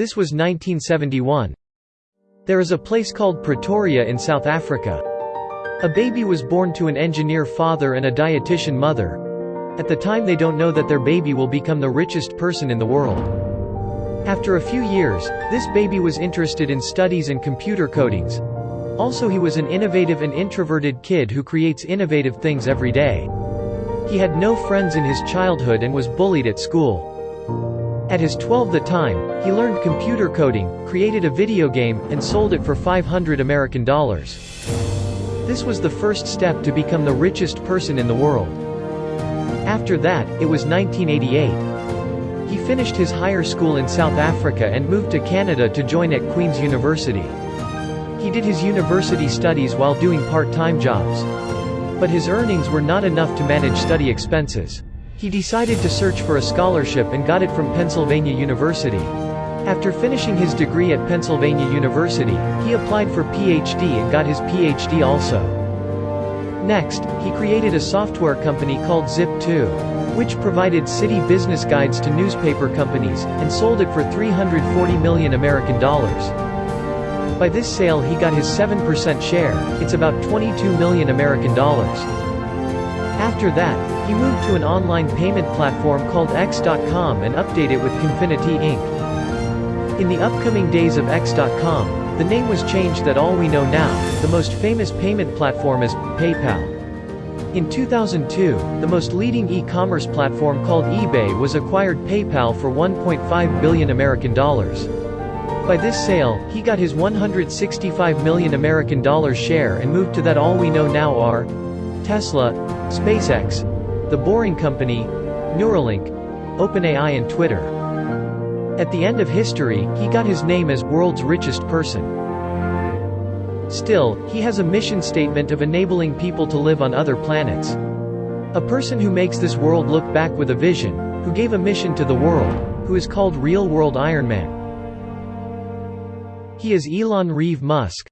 This was 1971. There is a place called Pretoria in South Africa. A baby was born to an engineer father and a dietitian mother. At the time they don't know that their baby will become the richest person in the world. After a few years, this baby was interested in studies and computer codings. Also he was an innovative and introverted kid who creates innovative things every day. He had no friends in his childhood and was bullied at school. At his 12 the time, he learned computer coding, created a video game, and sold it for 500 American dollars. This was the first step to become the richest person in the world. After that, it was 1988. He finished his higher school in South Africa and moved to Canada to join at Queen's University. He did his university studies while doing part-time jobs. But his earnings were not enough to manage study expenses. He decided to search for a scholarship and got it from Pennsylvania University. After finishing his degree at Pennsylvania University, he applied for PhD and got his PhD also. Next, he created a software company called Zip2, which provided city business guides to newspaper companies, and sold it for 340 million American dollars. By this sale he got his 7% share, it's about 22 million American dollars. After that, he moved to an online payment platform called X.com and updated it with Confinity Inc. In the upcoming days of X.com, the name was changed that all we know now, the most famous payment platform is PayPal. In 2002, the most leading e-commerce platform called eBay was acquired PayPal for 1.5 billion American dollars. By this sale, he got his 165 million American dollars share and moved to that all we know now are Tesla, SpaceX, The Boring Company, Neuralink, OpenAI and Twitter. At the end of history, he got his name as world's richest person. Still, he has a mission statement of enabling people to live on other planets. A person who makes this world look back with a vision, who gave a mission to the world, who is called Real World Iron Man. He is Elon Reeve Musk.